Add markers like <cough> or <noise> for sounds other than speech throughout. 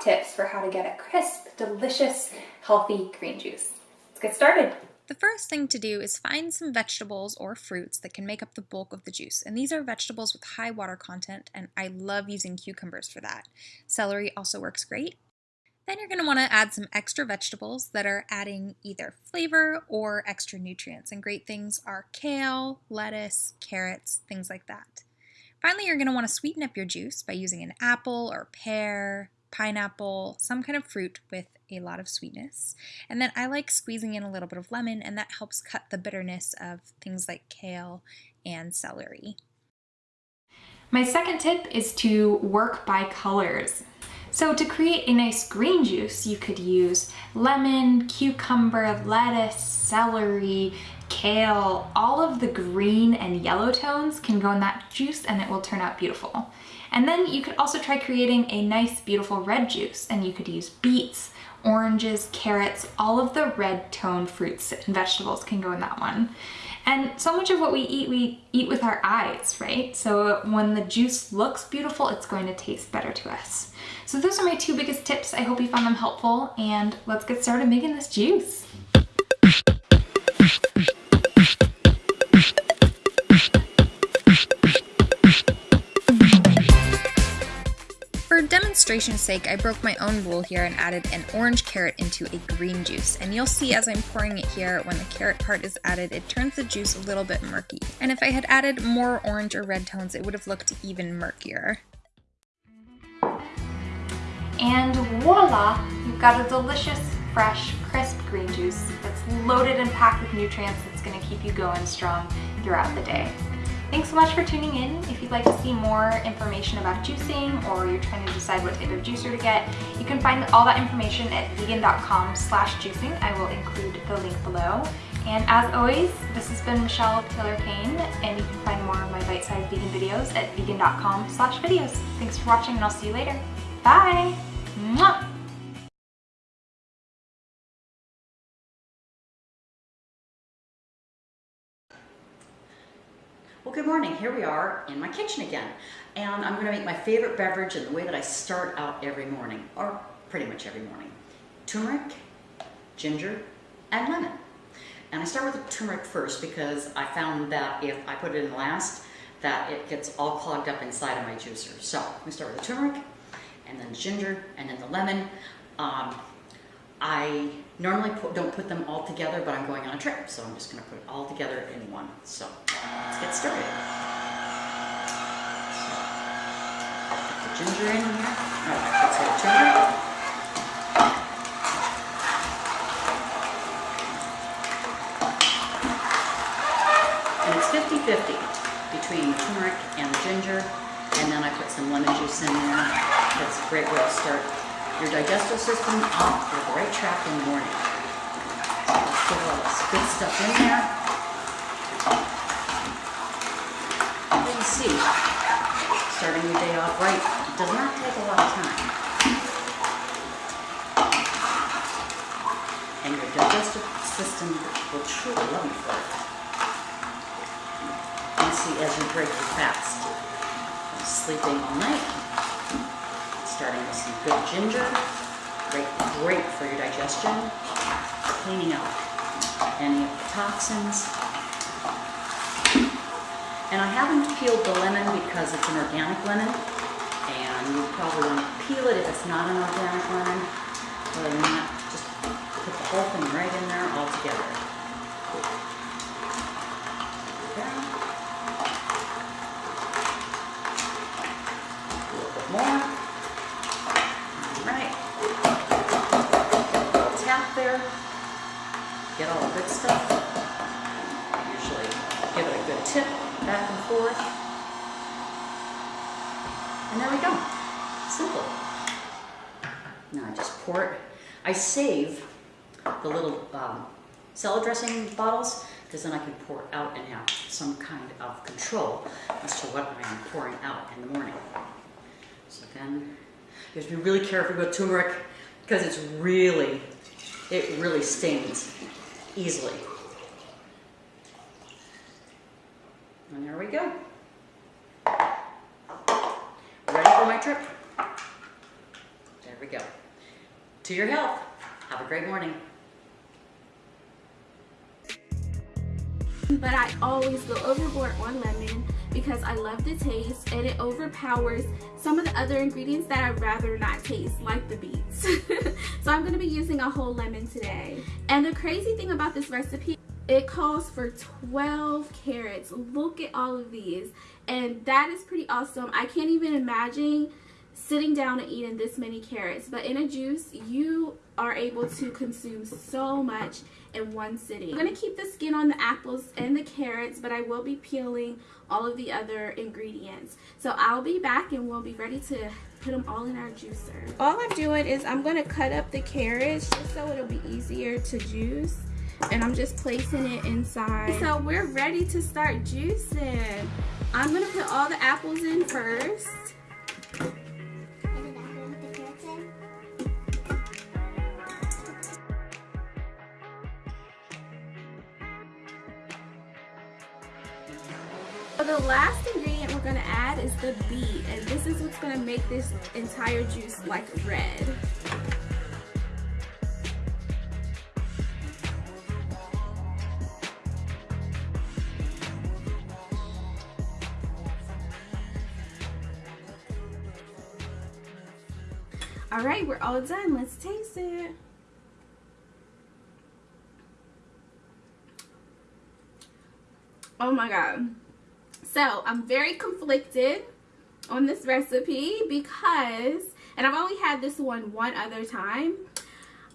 tips for how to get a crisp, delicious, healthy green juice. Let's get started. The first thing to do is find some vegetables or fruits that can make up the bulk of the juice. And these are vegetables with high water content, and I love using cucumbers for that. Celery also works great. Then you're going to want to add some extra vegetables that are adding either flavor or extra nutrients. And great things are kale, lettuce, carrots, things like that. Finally, you're going to want to sweeten up your juice by using an apple or pear, pineapple, some kind of fruit with a lot of sweetness. And then I like squeezing in a little bit of lemon, and that helps cut the bitterness of things like kale and celery. My second tip is to work by colors. So to create a nice green juice, you could use lemon, cucumber, lettuce, celery, kale, all of the green and yellow tones can go in that juice and it will turn out beautiful. And then you could also try creating a nice beautiful red juice and you could use beets, oranges, carrots, all of the red toned fruits and vegetables can go in that one. And so much of what we eat, we eat with our eyes, right? So when the juice looks beautiful, it's going to taste better to us. So those are my two biggest tips. I hope you found them helpful and let's get started making this juice. For demonstration's sake, I broke my own rule here and added an orange carrot into a green juice. And you'll see as I'm pouring it here, when the carrot part is added, it turns the juice a little bit murky. And if I had added more orange or red tones, it would have looked even murkier. And voila, you've got a delicious, fresh, crisp green juice that's loaded and packed with nutrients that's gonna keep you going strong throughout the day. Thanks so much for tuning in. If you'd like to see more information about juicing or you're trying to decide what type of juicer to get, you can find all that information at vegan.com slash juicing. I will include the link below. And as always, this has been Michelle Taylor Kane, and you can find more of my bite-sized vegan videos at vegan.com slash videos. Thanks for watching, and I'll see you later. Bye! Mwah! Morning. Here we are in my kitchen again. And I'm going to make my favorite beverage in the way that I start out every morning, or pretty much every morning. Turmeric, ginger, and lemon. And I start with the turmeric first because I found that if I put it in last, that it gets all clogged up inside of my juicer. So we start with the turmeric, and then ginger, and then the lemon. Um, I normally put, don't put them all together, but I'm going on a trip, so I'm just going to put it all together in one. So let's get started. Put the ginger in here. Let's get turmeric. And it's 50-50 between turmeric and ginger, and then I put some lemon juice in there. That's a great way to start your digestive system off with the right track in the morning. Let's get all this good stuff in there. You see, starting your day off right does not take a lot of time. And your digestive system will truly love you for it. You see, as you break your fast, sleeping all night, starting with some good ginger, great, great for your digestion, cleaning out any of the toxins. And I haven't peeled the lemon because it's an organic lemon, and you probably want to peel it if it's not an organic lemon. Than that, just put the whole thing right in there all together. Okay. A little bit more. Right. Tap there. Get all the good stuff. Usually give it a good tip back and forth. And there we go. Simple. Now I just pour it. I save the little um, salad dressing bottles because then I can pour out and have some kind of control as to what I am pouring out in the morning. So then you have to be really careful with turmeric because it's really, it really stains easily. And there we go. Ready for my trip? There we go. To your health. Have a great morning. But I always go overboard on lemon because I love the taste and it overpowers some of the other ingredients that I'd rather not taste, like the beets. <laughs> so I'm gonna be using a whole lemon today. And the crazy thing about this recipe, it calls for 12 carrots. Look at all of these. And that is pretty awesome. I can't even imagine sitting down and eating this many carrots. But in a juice, you are able to consume so much in one sitting. I'm going to keep the skin on the apples and the carrots, but I will be peeling all of the other ingredients. So I'll be back and we'll be ready to put them all in our juicer. All I'm doing is I'm going to cut up the carrots just so it'll be easier to juice. And I'm just placing it inside. So we're ready to start juicing. I'm going to put all the apples in first. The beet and this is what's going to make this entire juice like red. All right, we're all done. Let's taste it. Oh my God. So I'm very conflicted on this recipe because, and I've only had this one one other time.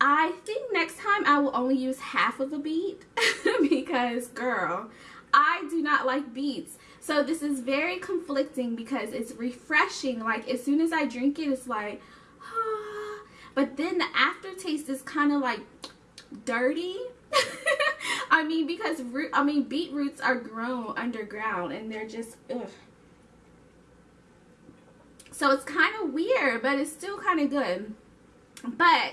I think next time I will only use half of a beet <laughs> because girl, I do not like beets. So this is very conflicting because it's refreshing. Like as soon as I drink it, it's like, <sighs> but then the aftertaste is kind of like dirty <laughs> I mean, because root, I mean, beetroots are grown underground and they're just, ugh. So it's kind of weird, but it's still kind of good. But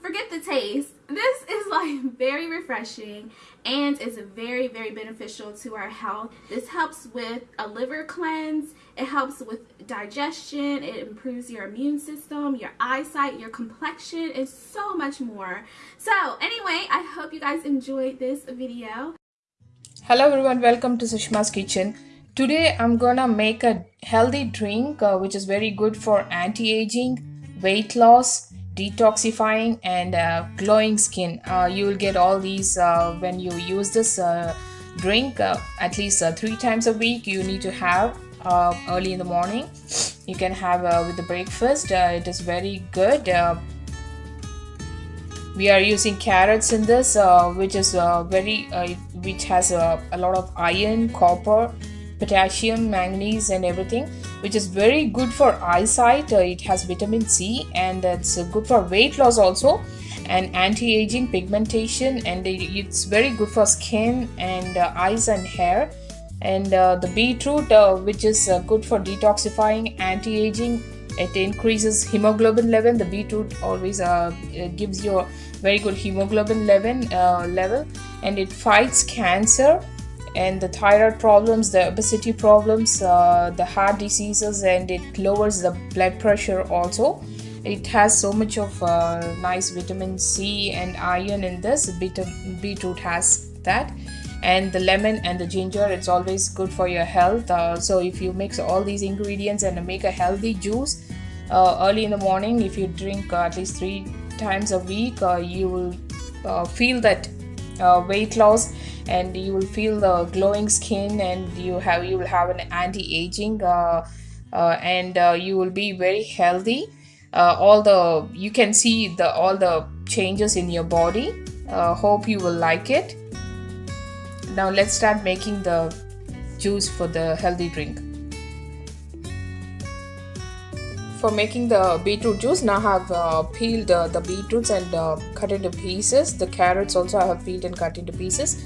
forget the taste. This is like <laughs> very refreshing and is very, very beneficial to our health. This helps with a liver cleanse. It helps with digestion. It improves your immune system, your eyesight, your complexion, and so much more. So anyway, I hope you guys enjoyed this video. Hello everyone, welcome to Sushma's Kitchen. Today I'm gonna make a healthy drink uh, which is very good for anti-aging, weight loss, detoxifying and uh, glowing skin. Uh, you will get all these uh, when you use this uh, drink uh, at least uh, three times a week you need to have early in the morning. You can have with the breakfast. It is very good. We are using carrots in this which is very which has a lot of iron copper potassium manganese and everything which is very good for eyesight. Uh, it has vitamin c and it's good for weight loss also and anti-aging pigmentation and it's very good for skin and uh, eyes and hair. And uh, the beetroot uh, which is uh, good for detoxifying anti-aging it increases hemoglobin level. The beetroot always uh, gives you a very good hemoglobin level level and it fights cancer and the thyroid problems, the obesity problems, uh, the heart diseases, and it lowers the blood pressure also. It has so much of uh, nice vitamin C and iron in this. Beetroot has that. And the lemon and the ginger, it's always good for your health. Uh, so if you mix all these ingredients and make a healthy juice uh, early in the morning, if you drink uh, at least three times a week, uh, you will feel that weight loss and you will feel the glowing skin and you have you will have an anti-aging uh, uh, and uh, you will be very healthy. Uh, all the you can see the all the changes in your body. Uh, hope you will like it. Now let's start making the juice for the healthy drink. For making the beetroot juice now I have uh, peeled uh, the beetroots and uh, cut into pieces. The carrots also I have peeled and cut into pieces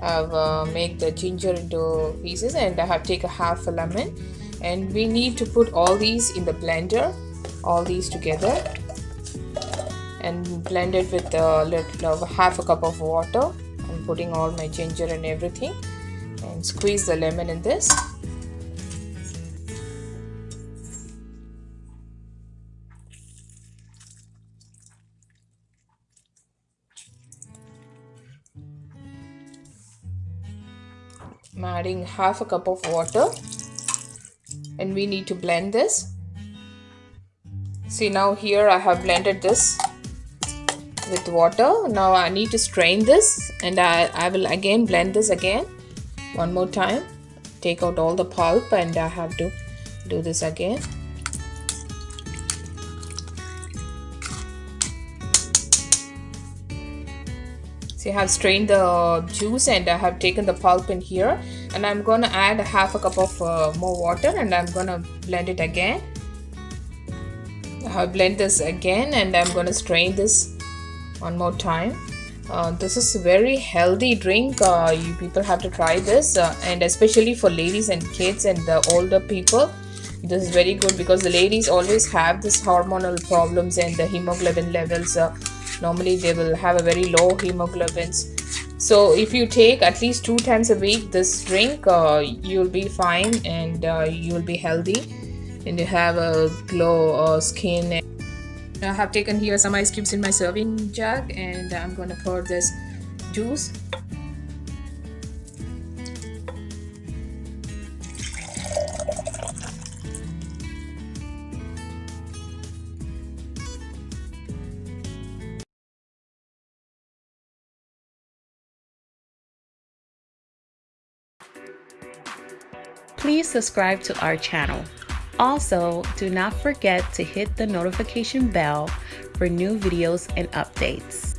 I've uh, made the ginger into pieces and I have taken half a lemon. And we need to put all these in the blender all these together. And blend it with a little half a cup of water I'm putting all my ginger and everything. And squeeze the lemon in this I'm adding half a cup of water. And we need to blend this. See now here I have blended this with water. Now I need to strain this and I, I will again blend this again one more time. Take out all the pulp and I have to do this again See, I have strained the juice and I have taken the pulp in here and I'm to add a half a cup of uh, more water and I'm to blend it again. I have blend this again and I'm to strain this one more time. Uh, this is a very healthy drink. Uh, you people have to try this uh, and especially for ladies and kids and the older people. This is very good because the ladies always have this hormonal problems and the hemoglobin levels uh, normally they will have a very low hemoglobins. So if you take at least two times a week this drink uh, you'll be fine and uh, you'll be healthy. And you have a glow uh, skin. I have taken here some ice cubes in my serving jug and I'm going to pour this juice Please subscribe to our channel. Also, do not forget to hit the notification bell for new videos and updates.